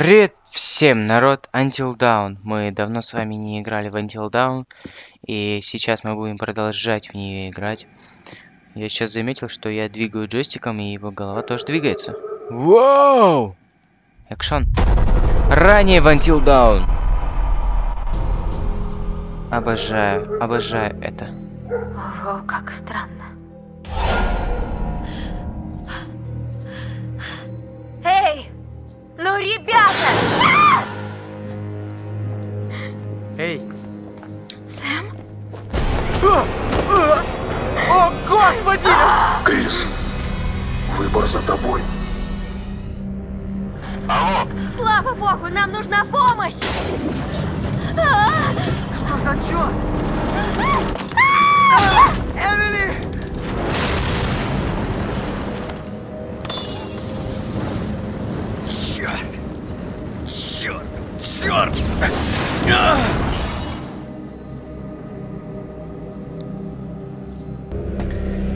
Привет всем, народ, Until Dawn. Мы давно с вами не играли в Until Dawn, и сейчас мы будем продолжать в нее играть. Я сейчас заметил, что я двигаю джойстиком, и его голова тоже двигается. Вау! Экшон. Ранее в Until Dawn. Обожаю, обожаю это. Ого, как странно. Ну, ребята! Эй! Сэм? О, господи! Крис, выбор за тобой. Слава богу, нам нужна помощь! А! Что за черт? Эмили! Черт! Черт!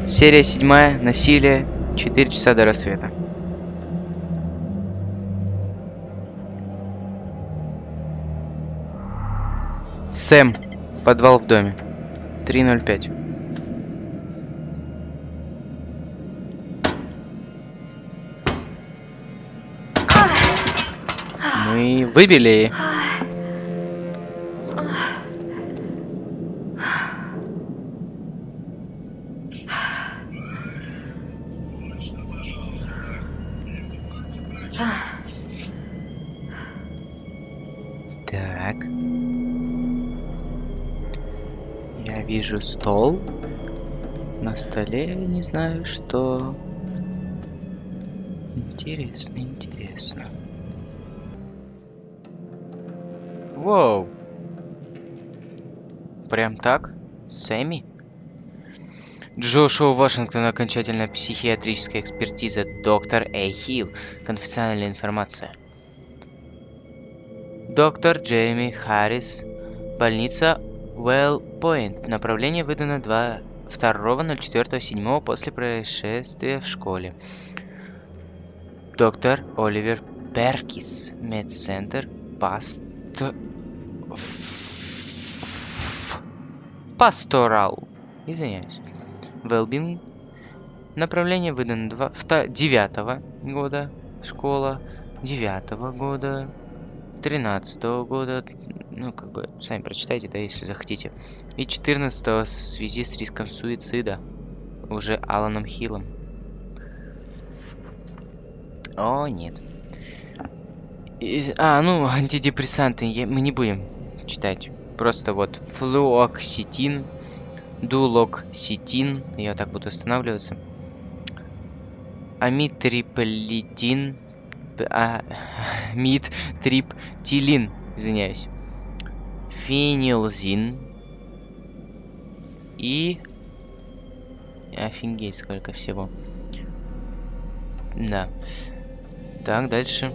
Серия седьмая. Насилие. 4 часа до рассвета. Сэм. Подвал в доме. 305. Выбили. Так. Я вижу стол. На столе не знаю, что. Интересно, интересно. Воу. Прям так? Сэмми? Джошуа Вашингтон, окончательная психиатрическая экспертиза. Доктор Эй Хилл. Конфиденциальная информация. Доктор Джейми Харрис. Больница Уэлл Пойнт. Направление выдано 2 2.04.7 после происшествия в школе. Доктор Оливер Перкис. Медцентр Паст... Пасторал. Извиняюсь. Велбин. Направление выдано 2, 9 года. Школа 9 года. 13 года. Ну, как бы, сами прочитайте, да, если захотите. И 14 в связи с риском суицида. Уже Аланом Хиллом. О, нет. И- а, ну, антидепрессанты я- мы не будем читать. Просто вот флуоксетин, дулоксетин, я так буду останавливаться. Амитриполитин, п- а, митриптилин, извиняюсь. Фенилзин и... Офигеть, сколько всего. Да. Так, дальше.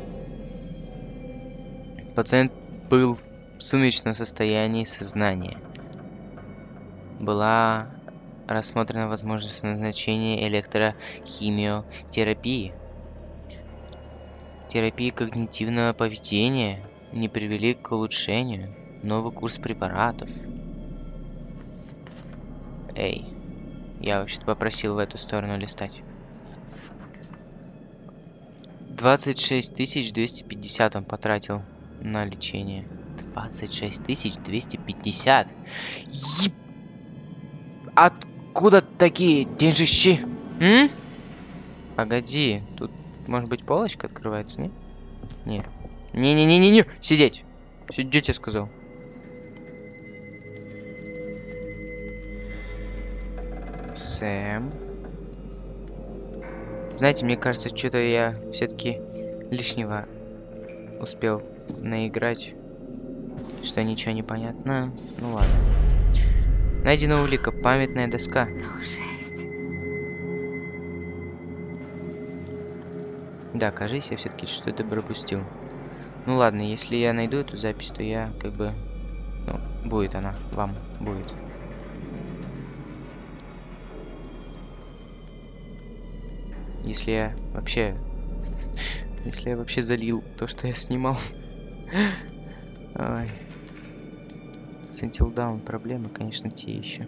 Пациент был сумеречном состоянии сознания. Была рассмотрена возможность назначения электрохимиотерапии. Терапии когнитивного поведения не привели к улучшению. Новый курс препаратов. Эй, я вообще-то попросил в эту сторону листать. 26 250 он потратил на лечение. 26 250. Еб... Откуда такие деньжищи? М? Погоди, тут может быть полочка открывается, не? Не. Не-не-не-не-не, сидеть. Сидеть, я сказал. Сэм. Знаете, мне кажется, что-то я все-таки лишнего успел наиграть. Что ничего не понятно. Ну ладно. Найдена улика, памятная доска. Ну, жесть. Да, кажись, я все-таки что-то пропустил. Ну ладно, если я найду эту запись, то я как бы... Ну, будет она, вам будет. Если я вообще Если я вообще залил то, что я снимал. Ой. С Until Dawn проблемы, конечно, те еще.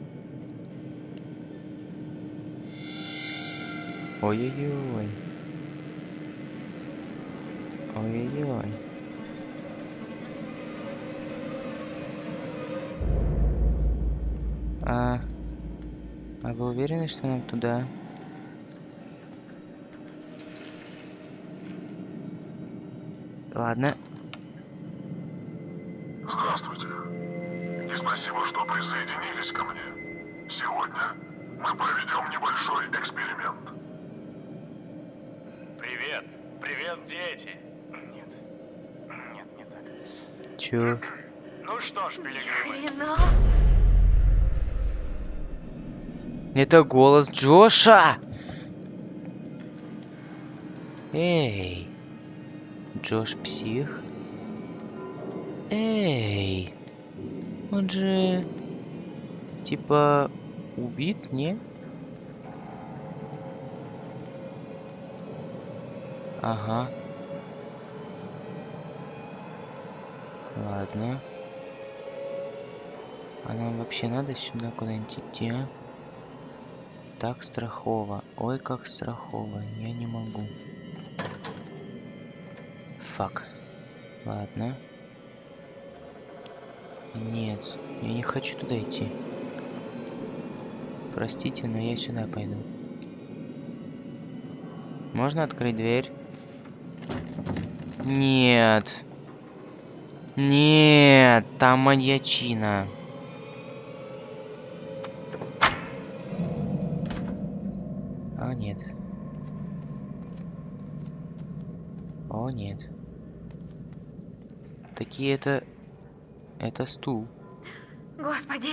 Ой-ой-ой. Ой-ой-ой. А... А вы уверены, что нам туда? Ладно. Здравствуйте. И спасибо, что присоединились ко мне. Сегодня мы проведем небольшой эксперимент. Привет! Привет, дети! Нет. Нет, не так. Чё? Ну что ж, пилигримы. Это голос Джоша! Эй! Джош псих? Эй! Он же... Типа... Убит, не? Ага. Ладно. А нам вообще надо сюда куда-нибудь идти, а? Так страхово. Ой, как страхово. Я не могу. Фак. Ладно. Нет, я не хочу туда идти. Простите, но я сюда пойду. Можно открыть дверь? Нет. Нет, там маньячина. А, нет. О, нет. Такие это... Это стул. Господи,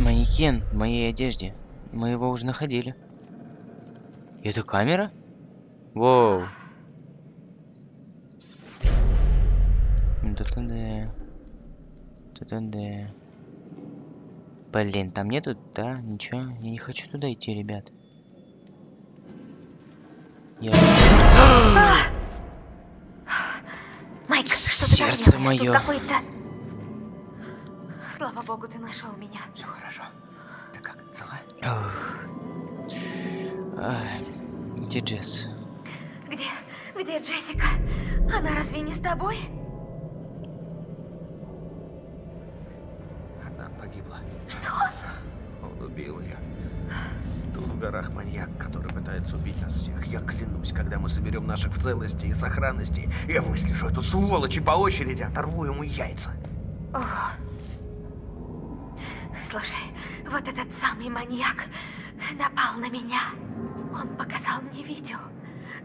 Манекен в моей одежде. Мы его уже находили. Это камера? Воу. Да-да-да. Да-да-да. Блин, там нету, да, ничего. Я не хочу туда идти, ребят. Я... Майк, что моё. какой-то... Слава богу, ты нашел меня. Все хорошо. Ты как, цела? Ай, Где Джесс? Где? Где Джессика? Она разве не с тобой? Она погибла. Что? Он убил ее. Тут в горах маньяк, который пытается убить нас всех. Я клянусь, когда мы соберем наших в целости и сохранности, я выслежу эту сволочь и по очереди оторву ему яйца. Ого. Слушай, вот этот самый маньяк напал на меня. Он показал мне видео.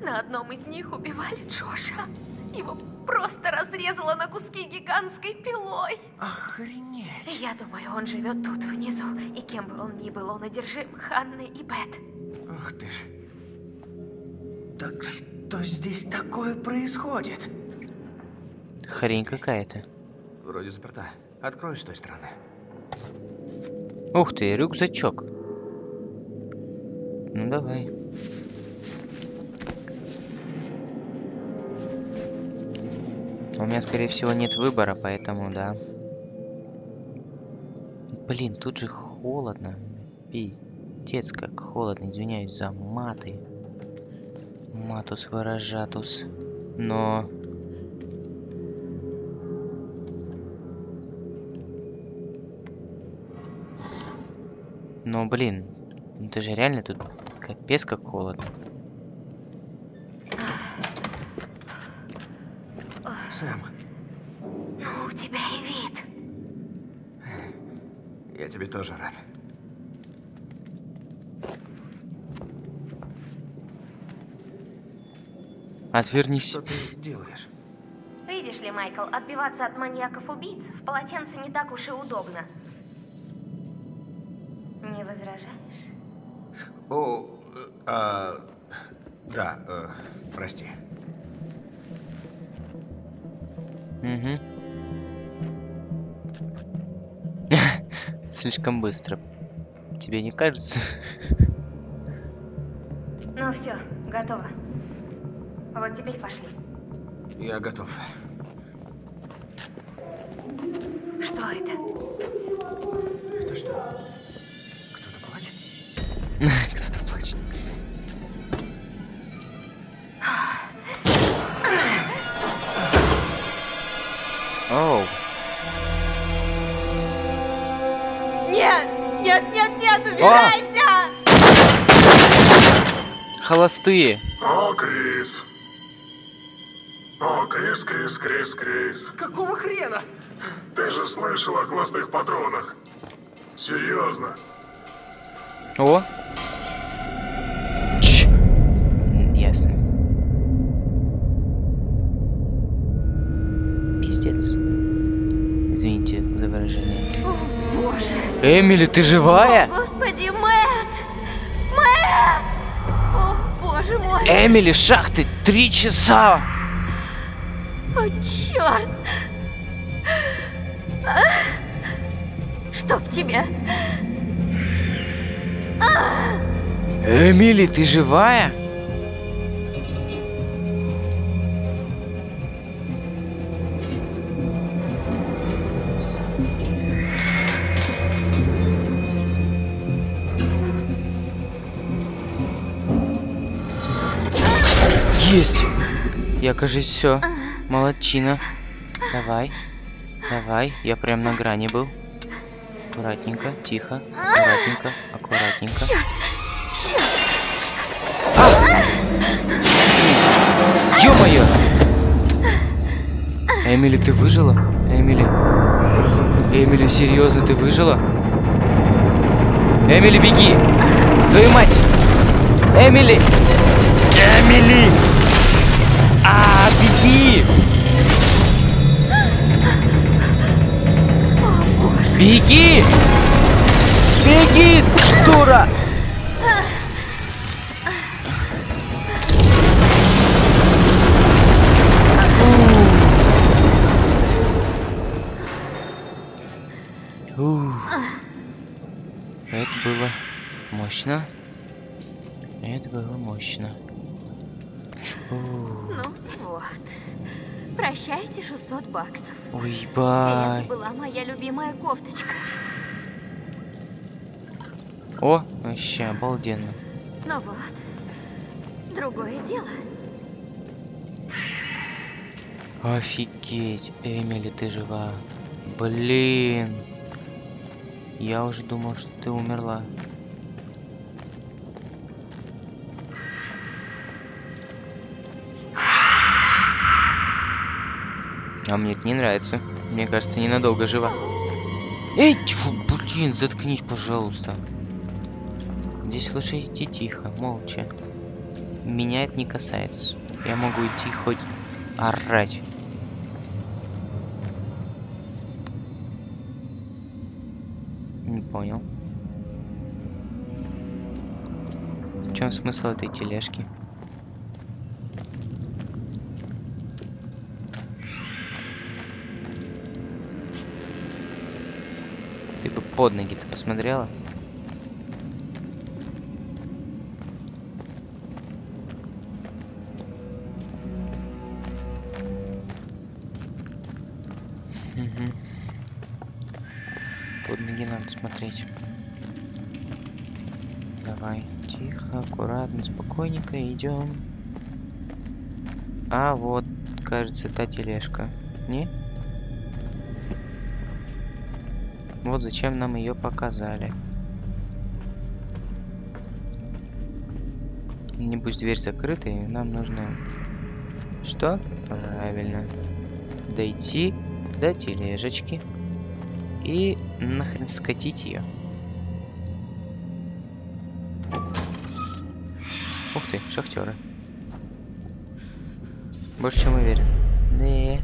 На одном из них убивали Джоша. Его просто разрезало на куски гигантской пилой. Охренеть. Я думаю, он живет тут внизу, и кем бы он ни был, он одержим Ханной и Бет. Ах ты ж. Так что здесь такое происходит? Хрень какая-то. Вроде заперта. Открой с той стороны. Ух ты, рюкзачок. Ну давай. У меня, скорее всего, нет выбора, поэтому да. Блин, тут же холодно. Пиздец, как холодно. Извиняюсь за маты. Матус выражатус. Но... Но, блин, ну это же реально тут капец как холодно. Сэм, Ну, у тебя и вид. я тебе тоже рад. Отвернись. Что ты делаешь? Видишь ли, Майкл, отбиваться от маньяков-убийц в полотенце не так уж и удобно. Не возражаешь? О, э, а, да, э, прости. Угу. Слишком быстро. Тебе не кажется? Ну все, готово. Вот теперь пошли. Я готов. Что это? Это что? Кто-то плачет? Кто-то плачет. Оу. Нет! Нет, нет, нет, убирайся! Холостые. О, Крис. О, Крис, Крис, Крис, Крис. Какого хрена? Ты же слышал о хвостых патронах. Серьезно. О. Ч. Ясно. Пиздец. Извините за выражение. О, боже! Эмили, ты живая? О, господи, Мэтт! Мэтт! О, боже мой! Эмили, шахты, три часа! О, черт! А! Чтоб тебя! Эмили, ты живая? Есть! Я, кажется, все. Молодчина. Давай. Давай. Я прям на грани был. Аккуратненько, тихо. Аккуратненько, аккуратненько. Черт! Черт! Ё-моё! Эмили, ты выжила? Эмили. Эмили, серьезно, ты выжила? Эмили, беги! Твою мать! Эмили! Эмили! Беги! Беги! Беги, дура! Это было мощно. Это было мощно. Ну вот. Прощайте 600 баксов. Ой, Это бай. была моя любимая кофточка. О, вообще обалденно. Ну вот. Другое дело. Офигеть, Эмили, ты жива. Блин. Я уже думал, что ты умерла. А мне это не нравится. Мне кажется, ненадолго жива. Эй, тьфу, блин, заткнись, пожалуйста. Здесь лучше идти тихо, молча. Меня это не касается. Я могу идти хоть орать. Не понял. В чем смысл этой тележки? Ты под ноги-то посмотрела? Мгм. Под ноги надо смотреть. Давай, тихо, аккуратно, спокойненько идем. А вот, кажется, та тележка. Не? Вот зачем нам ее показали. Небось дверь закрыта, и нам нужно... Что? Правильно. Дойти до тележечки и нахрен скатить ее. Ух ты, шахтеры. Больше чем уверен. Да.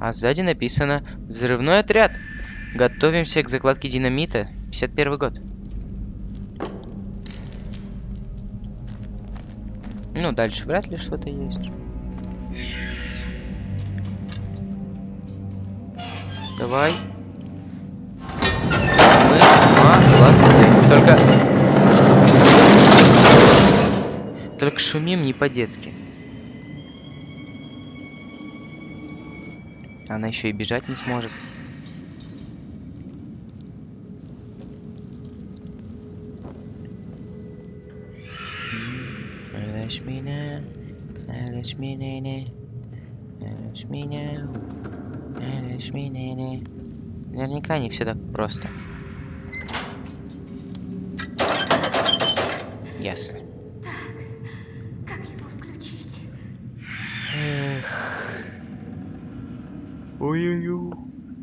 А сзади написано «Взрывной отряд». Готовимся к закладке динамита. 51 год. Ну, дальше вряд ли что-то есть. Давай. Мы молодцы. Только... Только шумим не по-детски. Она еще и бежать не сможет. Лишь меня, не. Наверняка не все так просто. Ясно. Как его включить? Эх. Ой-ой-ой.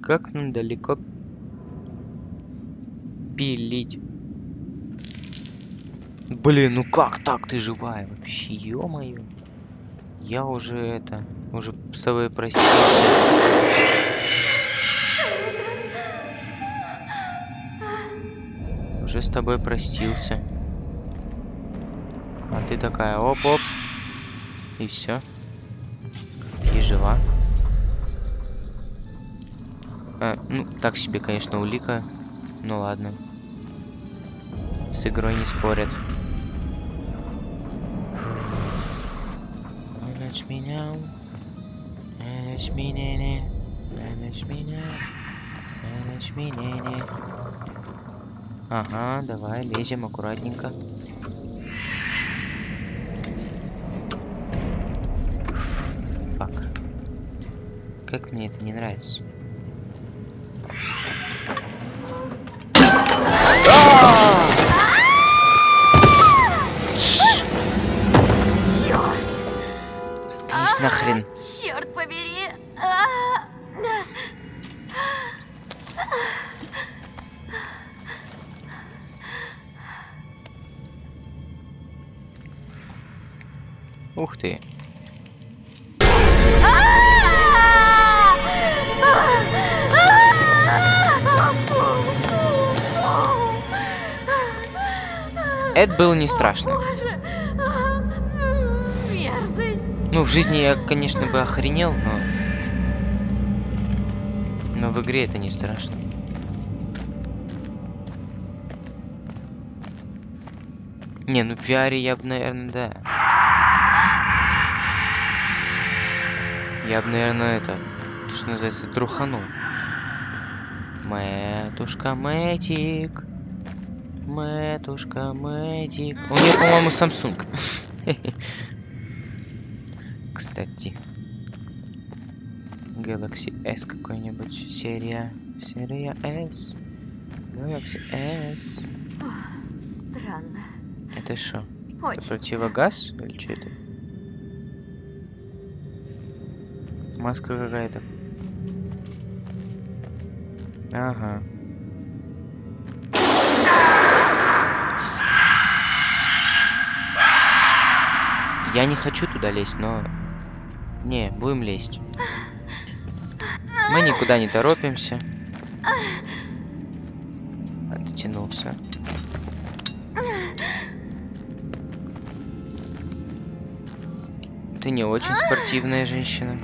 Как нам далеко пилить? Блин, ну как так ты живая вообще, ё-моё. Я уже это, уже с тобой простился. Уже с тобой простился. А ты такая, оп-оп. И все. И жива. А, ну, так себе, конечно, улика. Ну ладно. С игрой не спорят. Ночь меня. Ночь меня. Ночь меня. Ночь меня. Ага, давай, лезем аккуратненько. Фак. Как мне это не нравится. Было не страшно. Мерзость! Ну, в жизни я, конечно, бы охренел, но... Но в игре это не страшно. Не, ну в VR я бы, наверное, да. Я бы, наверное, это, что называется, труханул. Мэтушка Мэтик. Мэтушка Мэтик. У нее, по-моему, Samsung. Кстати. Galaxy S какой-нибудь. Серия. Серия S. Galaxy S. Странно. Это что? Противогаз? Или что это? Маска какая-то. Ага. Я не хочу туда лезть, но... Не, будем лезть. Мы никуда не торопимся. Оттянулся. Ты не очень спортивная женщина.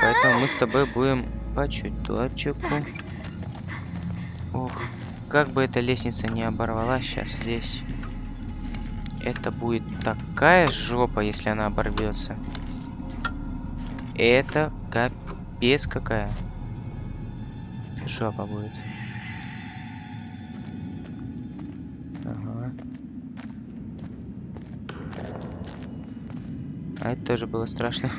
Поэтому мы с тобой будем по чуточку. Ох, как бы эта лестница не оборвалась сейчас здесь. Это будет такая жопа, если она оборвется. Это капец какая. Жопа будет. Ага. А это тоже было страшно.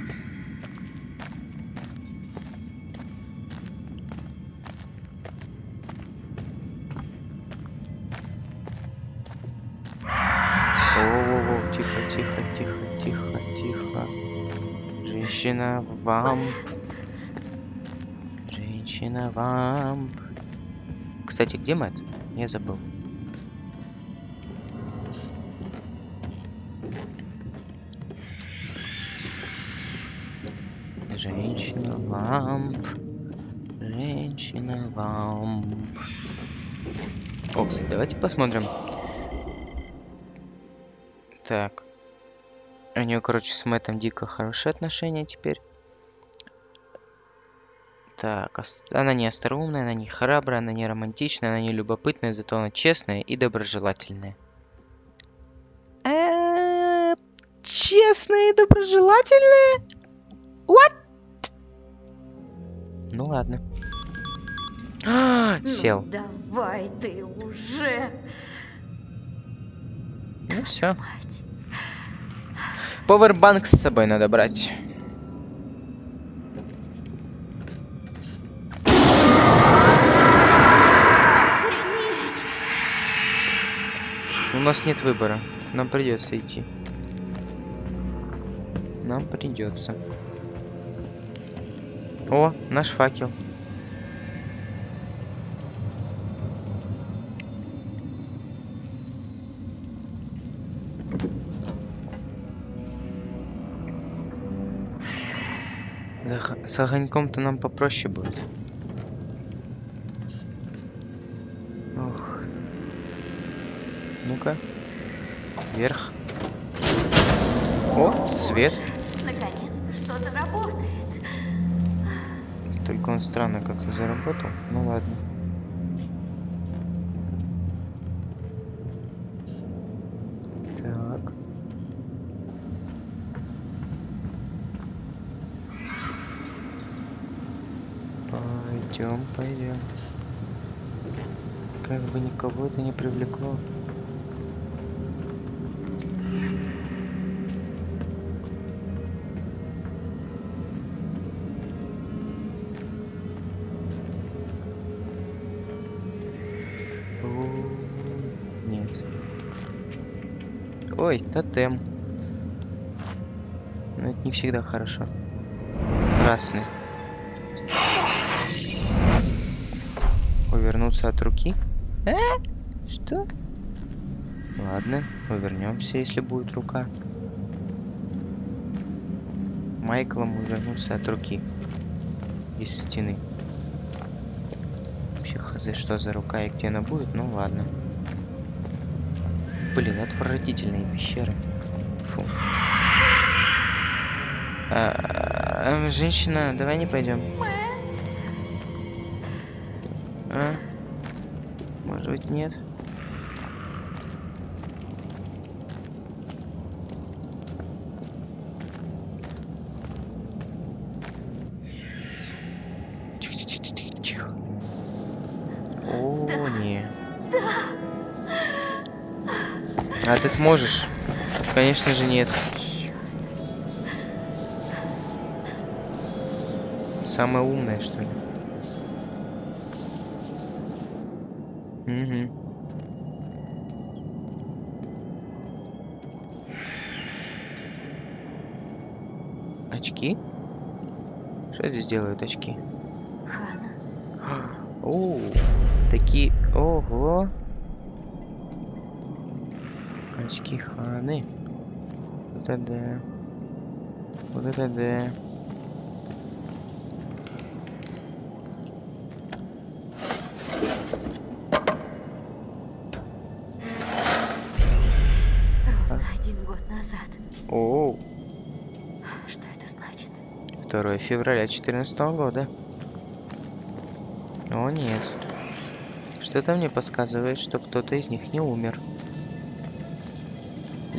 Вамп. Женщина вамп. Кстати, где Мэтт? Я забыл. Женщина вамп. Женщина вамп. О, кстати, давайте посмотрим. Так. У нее, короче, с Мэттом дико хорошие отношения теперь. Так, она не остроумная, она не храбрая, она не романтичная, она не любопытная, зато она честная и доброжелательная. Честная и доброжелательная? What? Ну ладно. А, Ну, Сел. давай ты уже, Ну все. Повербанк с собой надо брать. Нас нет выбора. Нам придется идти. Нам придется. О, наш факел. С огоньком-то нам попроще будет. Ох. Ну-ка. Вверх. О, свет. Наконец-то что-то работает. Только он странно как-то заработал. Ну ладно. Так. Пойдем, пойдем. Как бы никого это не привлекло. Ой, тотем. Но это не всегда хорошо. Красный. Увернуться от руки? Э? Что? Ладно, увернемся, если будет рука. Майклом увернуться от руки. Из стены. Вообще хз, что за рука и где она будет, ну ладно. Блин, отвратительные пещеры. Фу. А, а, женщина, давай не пойдем. А? Может быть, нет? Ты сможешь? Конечно же нет. Самая умная, что ли? Угу. Очки? Что здесь делают очки? Очки Ханы. Вот это да. Вот это да. ровно один год назад. О, Что это значит? 2 февраля 2014 года. О нет. Что-то мне подсказывает, что кто-то из них не умер.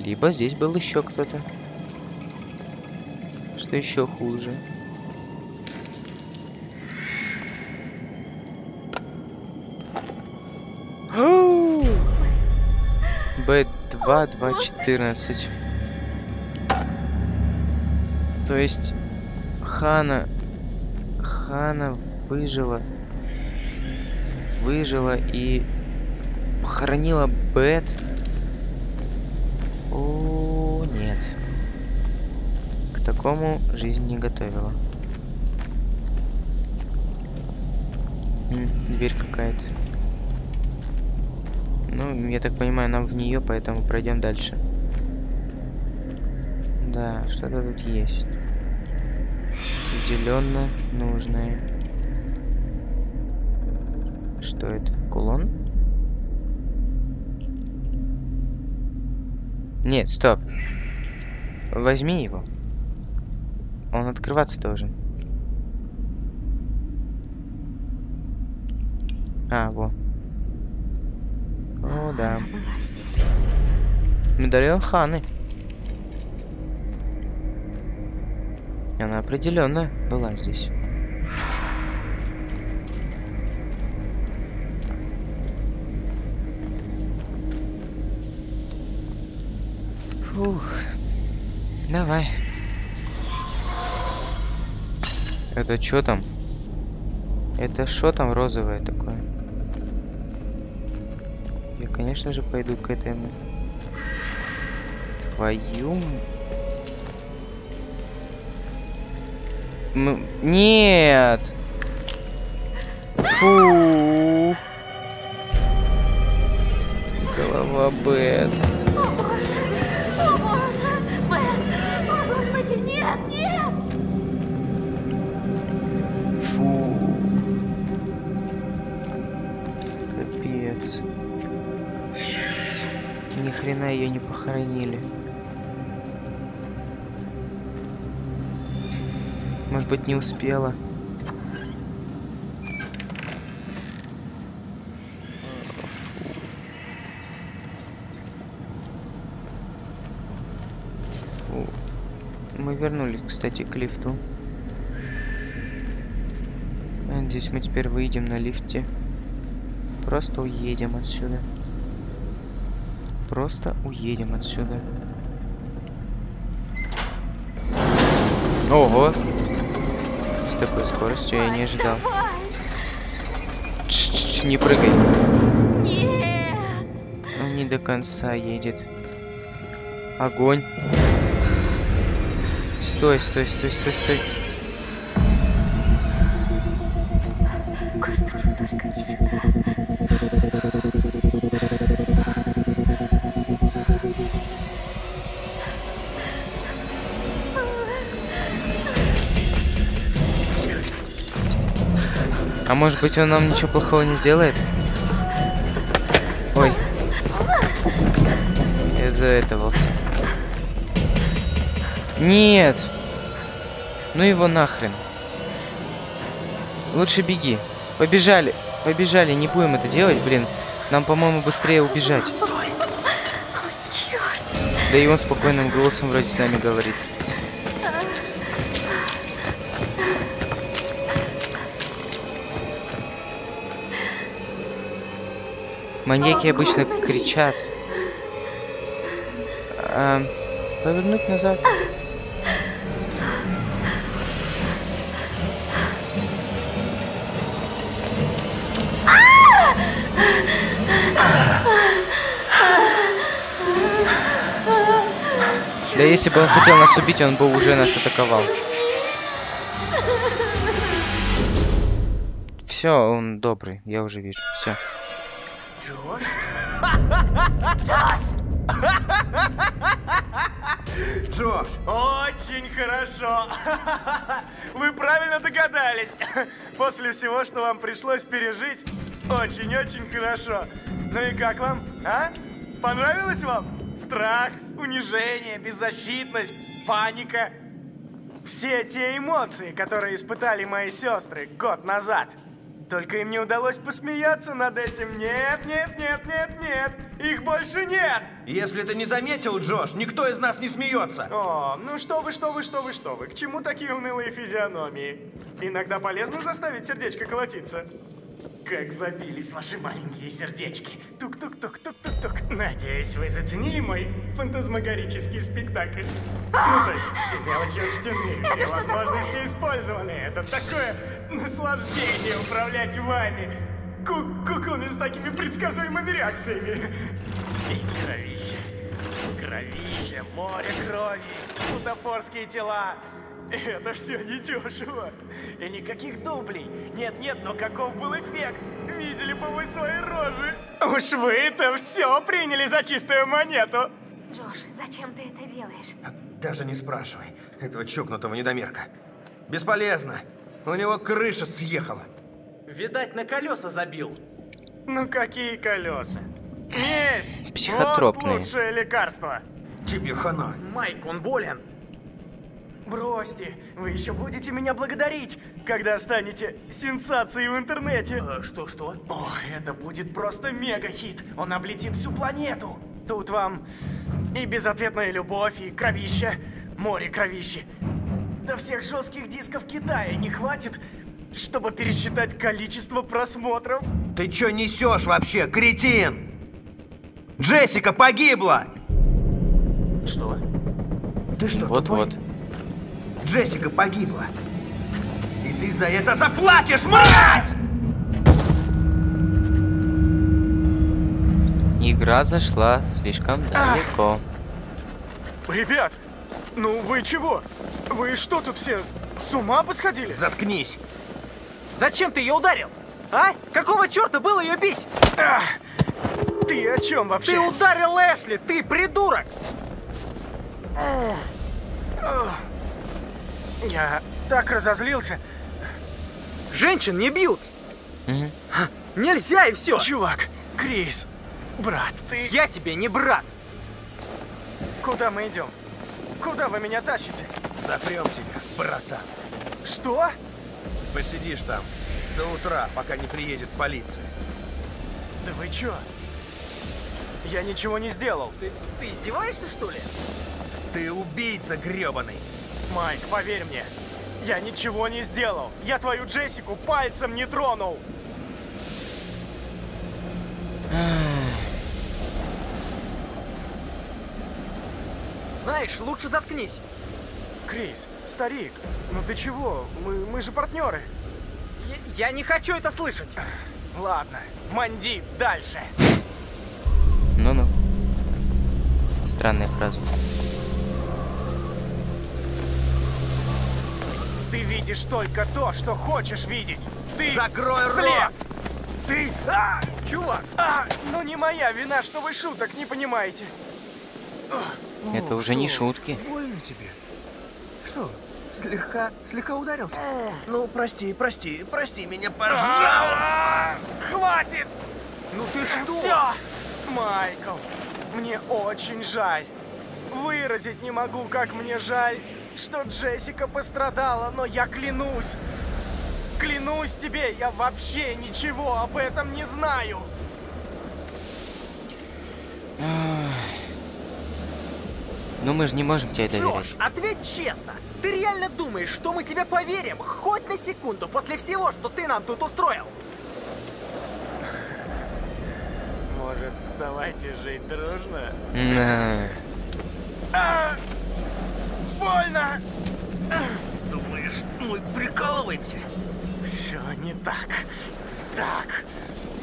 Либо здесь был еще кто-то. Что еще хуже. Б2, 214. То есть Хана... Хана выжила. Выжила и похоронила Бет. О, нет. К такому жизнь не готовила. Дверь какая-то. Ну, я так понимаю, нам в нее, поэтому пройдем дальше. Да, что-то тут есть. Определенно нужное. Что это? Кулон? Нет, стоп. Возьми его. Он открываться должен. А, во. О, да. Медальон Ханы. Она определенно была здесь. Фух. Давай. Это что там? Это что там розовое такое? Я, конечно же, пойду к этому. Твою... м- Нет! Фу! Голова Бет. Ни хрена ее не похоронили. Может быть, не успела. Мы вернулись, кстати, к лифту. Надеюсь, мы теперь выйдем на лифте. Просто уедем отсюда. Просто уедем отсюда. Ого! С такой скоростью я не ожидал. Давай! Чш-чш, не прыгай. Нет! Он не до конца едет. Огонь. Стой, стой, стой, стой, стой. Господи, только не сюда. Может быть он нам ничего плохого не сделает? Ой. Я заэтовался. Нет! Ну его нахрен. Лучше беги. Побежали. Побежали, не будем это делать, блин. Нам, по-моему, быстрее убежать. Да и он спокойным голосом вроде с нами говорит. Маньяки обычно кричат. А, повернуть назад. Да если бы он хотел нас убить, он бы уже нас атаковал. Все, он добрый, я уже вижу. Все. Джош! Джош, Очень хорошо. Вы правильно догадались. После всего, что вам пришлось пережить, очень-очень хорошо. Ну и как вам, а? Понравилось вам? Страх, унижение, беззащитность, паника. Все те эмоции, которые испытали мои сестры год назад. Только им не удалось посмеяться над этим. Нет, нет, нет, нет, нет. Их больше нет. если ты не заметил, Джош, никто из нас не смеется. О, ну что вы, что вы, что вы, что вы. К чему такие унылые физиономии? Иногда полезно заставить сердечко колотиться. Как забились ваши маленькие сердечки. Тук-тук-тук-тук-тук-тук. Надеюсь, вы заценили мой фантазмагорический спектакль. Ну, то есть, все мелочи учтены, все возможности использованы. Это такое наслаждение управлять вами. Ку- куклами с такими предсказуемыми реакциями. И кровище. Кровище, море крови, бутафорские тела. Это все недешево. И никаких дублей. Нет-нет, но каков был эффект? Видели бы вы свои рожи. Уж вы это все приняли за чистую монету. Джош, зачем ты это делаешь? Даже не спрашивай этого чокнутого недомерка. Бесполезно. У него крыша съехала. Видать, на колеса забил. Ну какие колеса? Месть! Психотропные. Вот лучшее лекарство. Тебе хана. Майк, он болен. Бросьте, вы еще будете меня благодарить, когда станете сенсацией в интернете. Э, Что-что? О, это будет просто мега-хит. Он облетит всю планету. Тут вам и безответная любовь, и кровище, море кровищи. Да всех жестких дисков Китая не хватит, чтобы пересчитать количество просмотров. Ты чё несешь вообще, кретин? Джессика погибла! Что? Ты что, Вот-вот. Джессика погибла. И ты за это заплатишь, мразь! Игра зашла слишком далеко. Ребят, ну вы чего? Вы что тут все с ума посходили? Заткнись. Зачем ты ее ударил? А? Какого черта было ее бить? А, ты о чем вообще? Ты ударил Эшли, ты придурок! Я так разозлился. Женщин не бьют! Мгм. Нельзя и все! Чувак, Крис, брат, ты... Я тебе не брат! Куда мы идем? Куда вы меня тащите? Запрем тебя, братан. Что? Посидишь там до утра, пока не приедет полиция. Да вы чё? Я ничего не сделал. Ты, ты издеваешься, что ли? Ты убийца грёбаный. Майк, поверь мне, я ничего не сделал. Я твою Джессику пальцем не тронул. Знаешь, лучше заткнись. Крис, старик, ну ты чего? Мы, мы же партнеры. Я, я не хочу это слышать. Ладно, манди дальше. Ну-ну. Странная фраза. Ты видишь только то, что хочешь видеть. Ты Закрой слеп. рот! Ты... А! Чувак, А! Ну не моя вина, что вы шуток не понимаете. Это уже не шутки. Больно тебе? Что, слегка, слегка ударился? Ну, прости, прости, прости меня, пожалуйста. А! Хватит! ну ты что? Все! Майкл, мне очень жаль. Выразить не могу, как мне жаль, что Джессика пострадала, но я клянусь. Клянусь тебе, я вообще ничего об этом не знаю. Ну мы же не можем тебе доверять. Джош, ответь честно. Ты реально думаешь, что мы тебе поверим хоть на секунду после всего, что ты нам тут устроил? Может, давайте жить дружно? На. Больно! Думаешь, мы прикалываемся? Все не так. Так.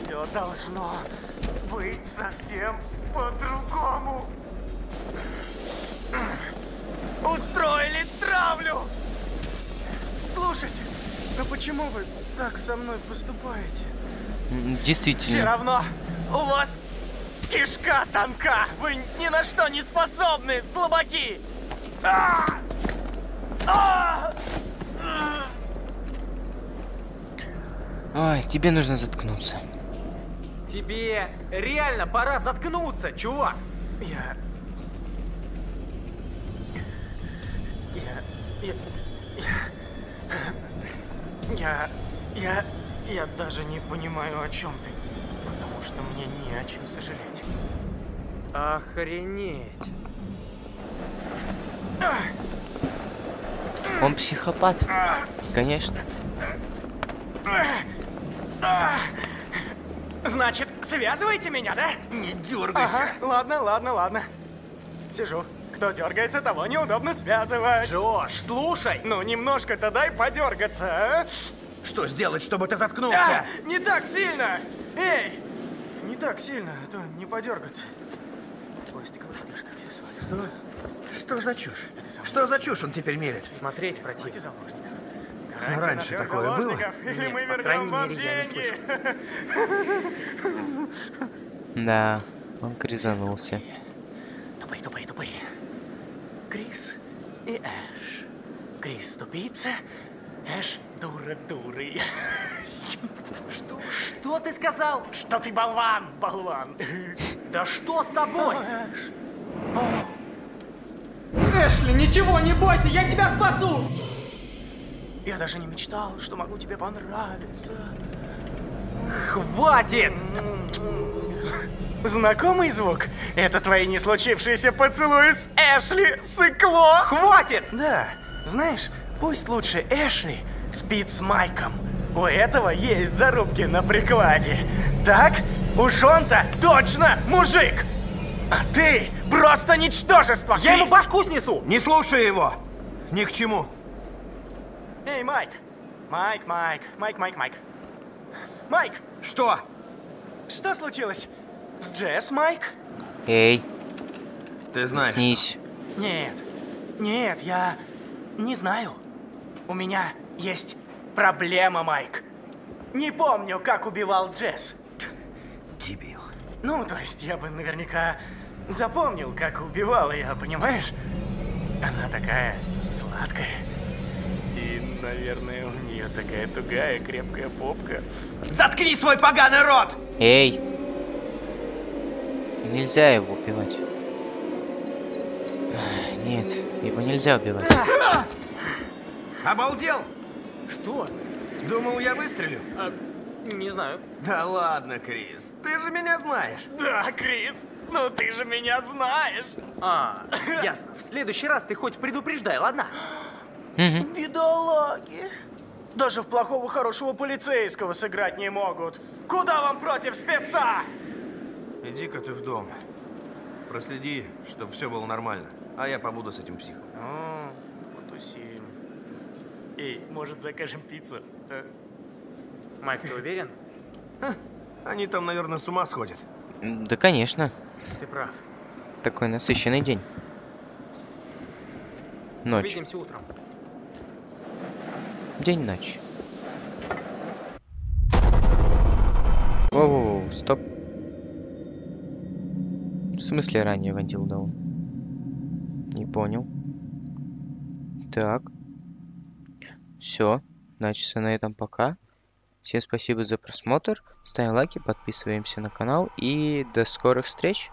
Все должно быть совсем по-другому. Устроили травлю! Слушайте, ну почему вы так со мной поступаете? М, Все Действительно. равно у вас кишка тонка. Вы ни на что не способны, слабаки. Ой, тебе нужно заткнуться. Тебе реально пора заткнуться, чувак. Я... Я... Я... Я... Я... Я даже не понимаю, о чем ты. Потому что мне не о чем сожалеть. Охренеть. Он психопат. Конечно. Значит, связываете меня, да? Не дергайся. Ага, ладно, ладно, ладно. Сижу. Кто дергается, того неудобно связывать. Джош, слушай. Ну, немножко-то дай подергаться, а? Что сделать, чтобы ты заткнулся? А, не так сильно! Эй! Не так сильно, а то не подергаться. В пластиковых стежках я свалю. Что? Что за чушь? Что за чушь он теперь мелет? Смотреть заложников. А раньше такое было? Нет, мы по вернем крайней вам мере, я не деньги. Да, он грязанулся. Тупые, тупые, тупые. Крис и Эш. Крис тупица, Эш дура дурый. Что, что ты сказал? Что ты болван, болван. Да что с тобой? Эш. Эшли, ничего не бойся, я тебя спасу! Я даже не мечтал, что могу тебе понравиться. Хватит! Знакомый звук? Это твои не случившиеся поцелуи с Эшли, сыкло! Хватит! Да, знаешь, пусть лучше Эшли спит с Майком. У этого есть зарубки на прикладе. Так? Уж он-то точно мужик! А ты просто ничтожество, Я ему башку снесу! Не слушай его! Ни к чему. Эй, Майк! Майк, Майк, Майк, Майк, Майк. Майк, Что? что случилось? С Джесс, Майк? Эй, Ты знаешь, заткнись. Нет, нет, я не знаю. У меня есть проблема, Майк. Не помню, как убивал Джесс. дебил. Ну, то есть я бы наверняка запомнил, как убивал ее, понимаешь? Она такая сладкая. И, наверное, у нее такая тугая, крепкая попка. Заткни свой поганый рот! Эй! Нельзя его убивать. Нет, его нельзя убивать. Обалдел? Что? Думал, я выстрелю? А, не знаю. Да ладно, Крис, ты же меня знаешь. Да, Крис, ну ты же меня знаешь. А, ясно. В следующий раз ты хоть предупреждай, ладно? Бедолаги. Даже в плохого хорошего полицейского сыграть не могут. Куда вам против спеца? Иди-ка ты в дом. Проследи, чтобы все было нормально. А я побуду с этим психом. О, потусим. Эй, может закажем пиццу? Майк, ты уверен? Они там, наверное, с ума сходят. Да, конечно. Ты прав. Такой насыщенный день. Ночь. Увидимся утром. День-ночь. Воу-воу-воу, стоп. В смысле ранее Вандил дал? Не понял. Так. Все. Значит, на этом пока. Всем спасибо за просмотр. Ставим лайки, подписываемся на канал и до скорых встреч.